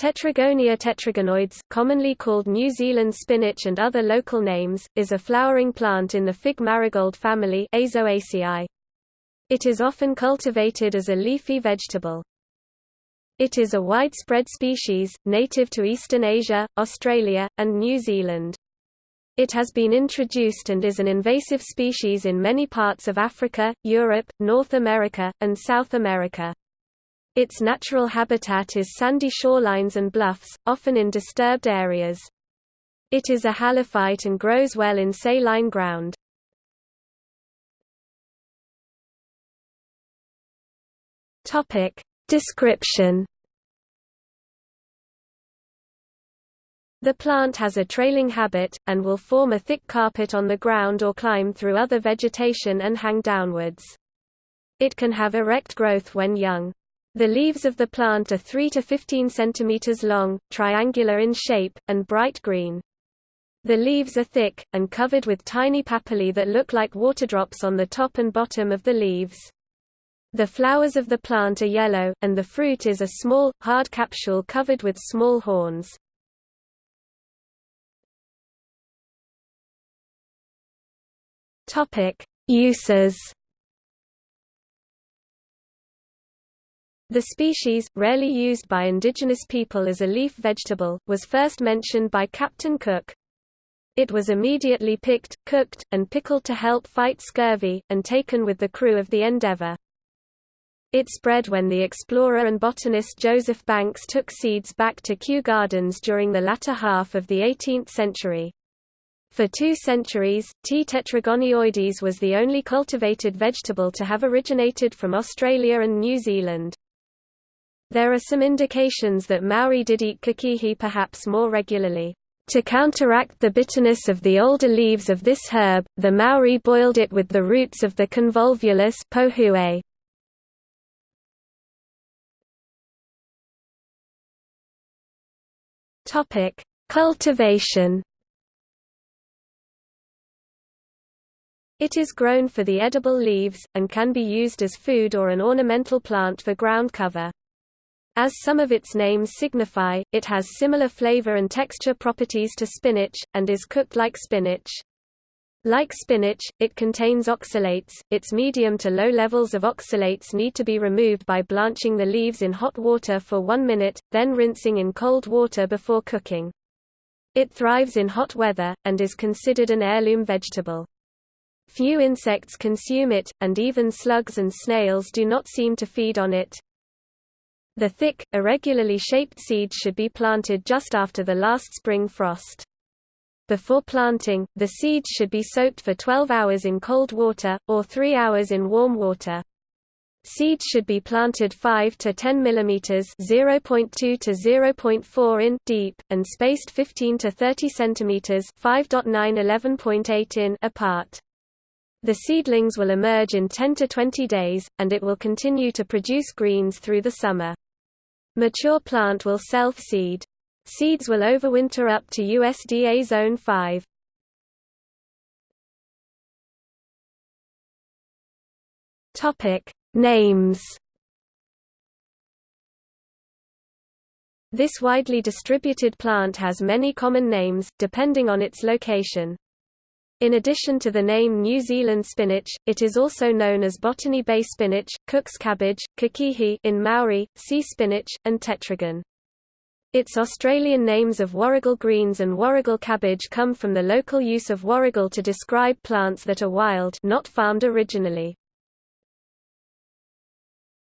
Tetragonia tetragonioides, commonly called New Zealand spinach and other local names, is a flowering plant in the fig marigold family Aizoaceae. It is often cultivated as a leafy vegetable. It is a widespread species, native to Eastern Asia, Australia, and New Zealand. It has been introduced and is an invasive species in many parts of Africa, Europe, North America, and South America. Its natural habitat is sandy shorelines and bluffs, often in disturbed areas. It is a halophyte and grows well in saline ground. Description The plant has a trailing habit, and will form a thick carpet on the ground or climb through other vegetation and hang downwards. It can have erect growth when young. The leaves of the plant are 3 to 15 cm long, triangular in shape, and bright green. The leaves are thick, and covered with tiny papillae that look like waterdrops on the top and bottom of the leaves. The flowers of the plant are yellow, and the fruit is a small, hard capsule covered with small horns. Uses The species, rarely used by indigenous people as a leaf vegetable, was first mentioned by Captain Cook. It was immediately picked, cooked, and pickled to help fight scurvy, and taken with the crew of the Endeavour. It spread when the explorer and botanist Joseph Banks took seeds back to Kew Gardens during the latter half of the 18th century. For two centuries, T. tetragonioides was the only cultivated vegetable to have originated from Australia and New Zealand. There are some indications that Maori did eat kakihi perhaps more regularly. To counteract the bitterness of the older leaves of this herb, the Maori boiled it with the roots of the convolvulus pohue. Topic: Cultivation. It is grown for the edible leaves, and can be used as food or an ornamental plant for ground cover. As some of its names signify, it has similar flavor and texture properties to spinach, and is cooked like spinach. Like spinach, it contains oxalates. Its medium to low levels of oxalates need to be removed by blanching the leaves in hot water for one minute, then rinsing in cold water before cooking. It thrives in hot weather, and is considered an heirloom vegetable. Few insects consume it, and even slugs and snails do not seem to feed on it. The thick, irregularly shaped seeds should be planted just after the last spring frost. Before planting, the seeds should be soaked for 12 hours in cold water, or 3 hours in warm water. Seeds should be planted 5 to 10 mm (0.2 to 0.4 in) deep and spaced 15 to 30 cm (5.9 11.8 in) apart. The seedlings will emerge in 10 to 20 days, and it will continue to produce greens through the summer. Mature plant will self-seed. Seeds will overwinter up to USDA Zone 5. Topic: Names. This widely distributed plant has many common names, depending on its location. In addition to the name New Zealand spinach, it is also known as Botany Bay spinach, Cook's cabbage, kakihi in Maori, sea spinach, and tetragon. Its Australian names of warrigal greens and warrigal cabbage come from the local use of warrigal to describe plants that are wild not farmed originally.